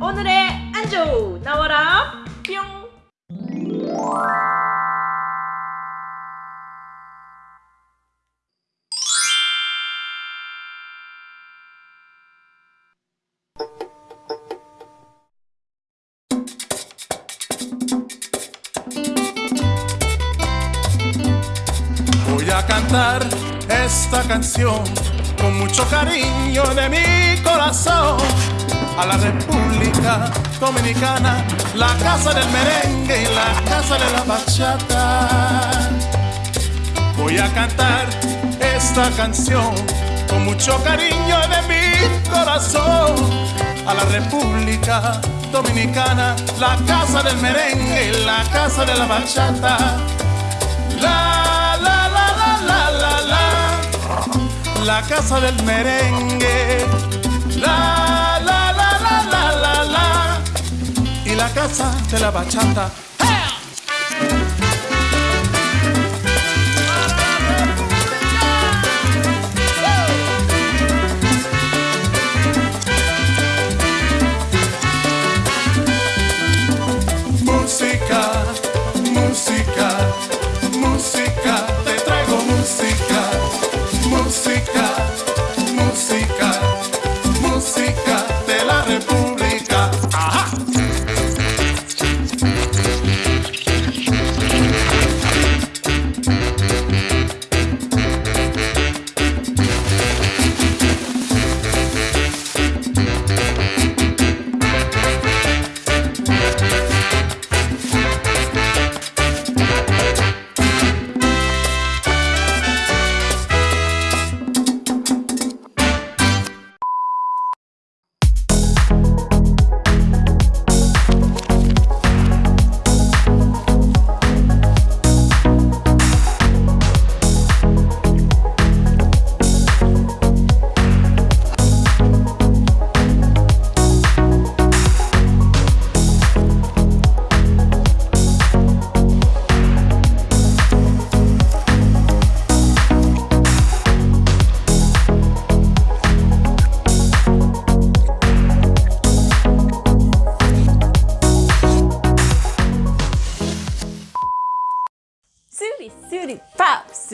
오늘의 안주 나와라 뿅 Voy a cantar esta canción con mucho cariño de mi corazón a la República Dominicana, la casa del merengue y la casa de la bachata. Voy a cantar esta canción con mucho cariño de mi corazón a la República Dominicana, la casa del merengue y la casa de la bachata. La la casa del merengue. La la la la la la la. Y la casa de la bachata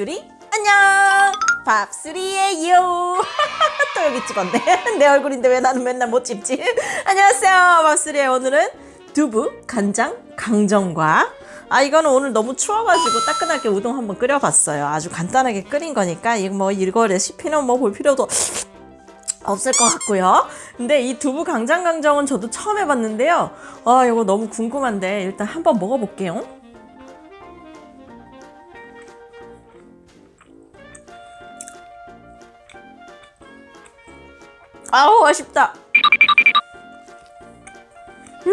밥쓰리 안녕 밥쓰리예요 또 여기 찍었네 내 얼굴인데 왜 나는 맨날 못 찍지 안녕하세요 밥쓰리의 오늘은 두부 간장 강정과 아 이거는 오늘 너무 추워가지고 따끈하게 우동 한번 끓여봤어요 아주 간단하게 끓인 거니까 이거 뭐 이거 레시피는 뭐 볼 필요도 없을 것 같고요. 근데 이 두부 강장강정은 저도 처음 해봤는데요. 아 이거 너무 궁금한데 일단 한번 먹어볼게요. 아우 아쉽다. 음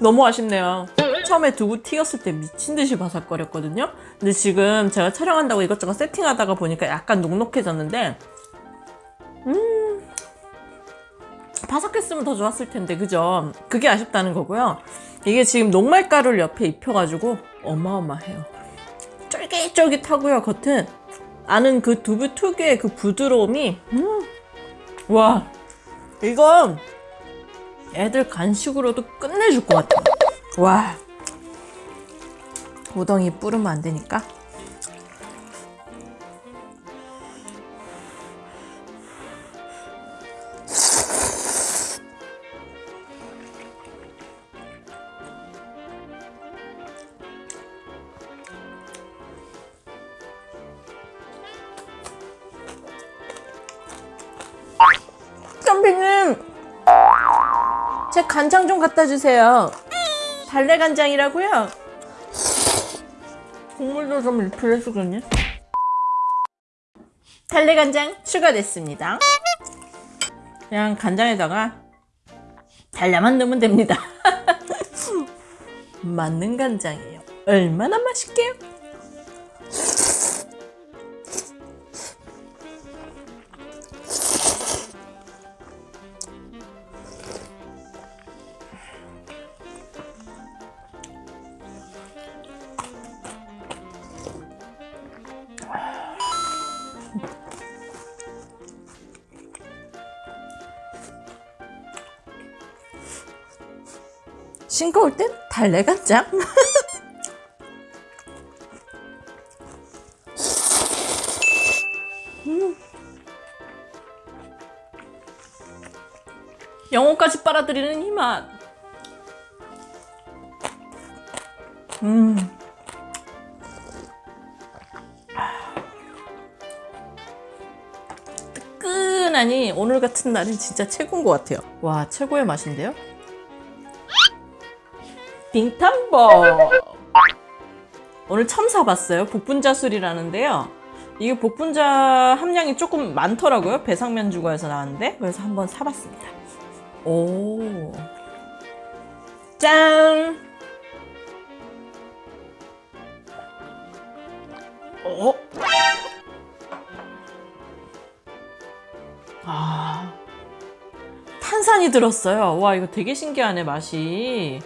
너무 아쉽네요. 처음에 두부 튀겼을 때 미친 듯이 바삭거렸거든요. 근데 지금 제가 촬영한다고 이것저것 세팅하다가 보니까 약간 눅눅해졌는데 음 바삭했으면 더 좋았을 텐데 그죠? 그게 아쉽다는 거고요. 이게 지금 녹말가루를 옆에 입혀가지고 어마어마해요. 쫄깃쫄깃하고요 겉은 아는 그 두부 특유의 그 부드러움이 음. 와 이건 애들 간식으로도 끝내줄 것 같아요 와 우덩이 뿌르면 안 되니까 제 간장 좀 갖다 주세요. 달래 간장이라고요? 국물도 좀 리필해주겠네 달래 간장 추가됐습니다. 그냥 간장에다가 달래만 넣으면 됩니다. 맞는 간장이에요. 얼마나 맛있게요 싱거울 땐 달래간장. 음. 영혼까지 빨아들이는 이 맛. 음. 뜨끈하니 오늘 같은 날은 진짜 최고인 것 같아요. 와, 최고의 맛인데요? 빙탄버 오늘 처음 사봤어요. 복분자술이라는데요. 이게 복분자 함량이 조금 많더라고요. 배상면 주거에서 나왔는데 그래서 한번 사봤습니다. 오. 짠! 어? 아. 탄산이 들었어요. 와 이거 되게 신기하네 맛이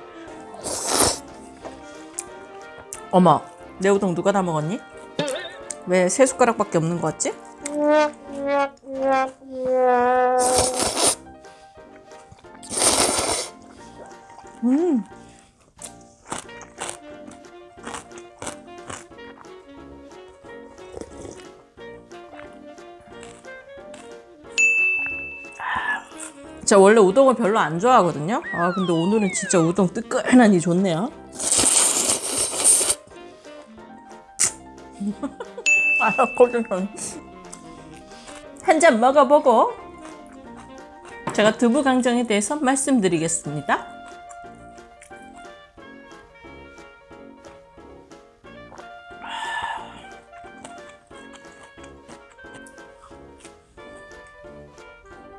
어머, 내 우동 누가 다 먹었니? 왜 세 숟가락밖에 없는 거 같지? 음. 제가 원래 우동을 별로 안 좋아하거든요. 아 근데 오늘은 진짜 우동 뜨끈하니 좋네요. 알았거든. 한잔 먹어보고 제가 두부 강정에 대해서 말씀드리겠습니다.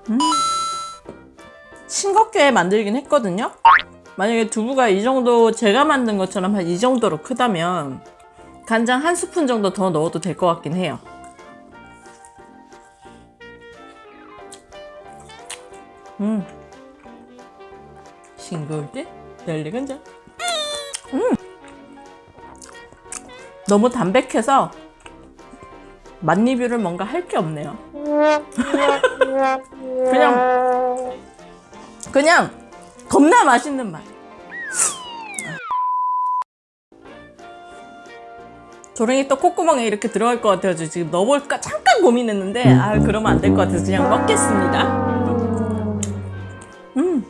음. 싱겁게 만들긴 했거든요. 만약에 두부가 이 정도 제가 만든 것처럼 한 이 정도로 크다면 간장 한 스푼 정도 더 넣어도 될 것 같긴 해요. 음. 싱거울 때 열리 간장. 음. 너무 담백해서 맛 리뷰를 뭔가 할 게 없네요. 그냥 그냥 겁나 맛있는 맛. 조랭이 또 콧구멍에 이렇게 들어갈 것 같아가지고 지금 넣어볼까 잠깐 고민했는데 아 그러면 안 될 것 같아서 그냥 먹겠습니다. 음,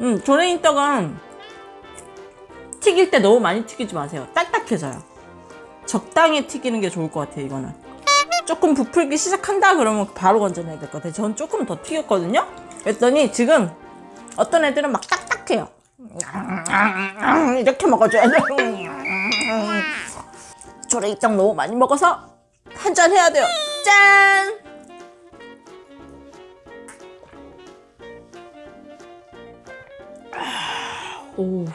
음 조랭이 떡은 튀길 때 너무 많이 튀기지 마세요. 딱딱해져요. 적당히 튀기는 게 좋을 것 같아요. 이거는 조금 부풀기 시작한다 그러면 바로 건져내야 될 것 같아요. 전 조금 더 튀겼거든요. 그랬더니 지금 어떤 애들은 막 딱딱해요. 이렇게 먹어줘야 돼. 조레이떡 너무 많이 먹어서 한 잔 해야 돼요. 짠! 오. 음.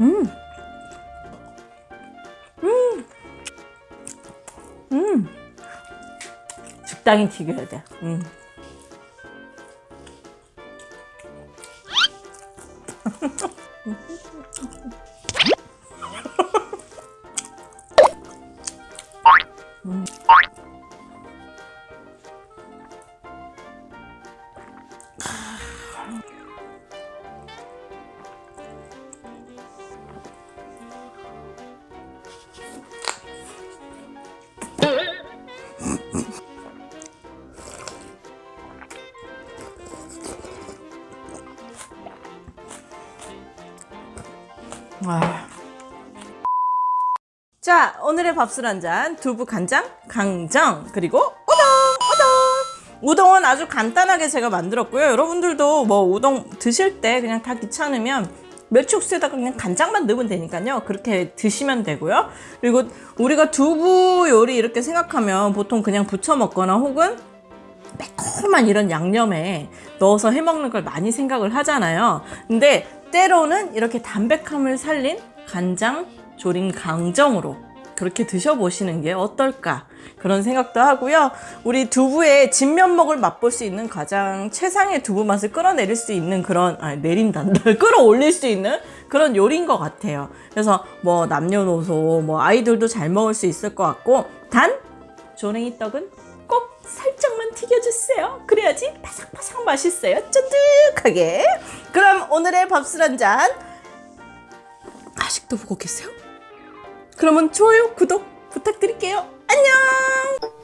음. 적당히 튀겨야 돼. 음. 자, 오늘의 밥술 한 잔, 두부 간장, 강정, 그리고 우동, 우동. 우동은 아주 간단하게 제가 만들었고요. 여러분들도 뭐 우동 드실 때 그냥 다 귀찮으면 멸치육수에다가 그냥 간장만 넣으면 되니까요. 그렇게 드시면 되고요. 그리고 우리가 두부 요리 이렇게 생각하면 보통 그냥 부쳐 먹거나 혹은 매콤한 이런 양념에 넣어서 해 먹는 걸 많이 생각을 하잖아요. 근데 때로는 이렇게 담백함을 살린 간장 조림 강정으로 그렇게 드셔보시는 게 어떨까 그런 생각도 하고요. 우리 두부의 진면목을 맛볼 수 있는 가장 최상의 두부 맛을 끌어내릴 수 있는 그런 아 내린단다 끌어올릴 수 있는 그런 요리인 것 같아요. 그래서 뭐 남녀노소 뭐 아이들도 잘 먹을 수 있을 것 같고 단 조랭이 떡은 꼭 살짝만 튀겨주세요. 그래야지 바삭바삭 맛있어요. 쫀득하게. 그럼 오늘의 밥술 한잔 아직도 보고 계세요? 그러면 좋아요, 구독 부탁드릴게요. 안녕!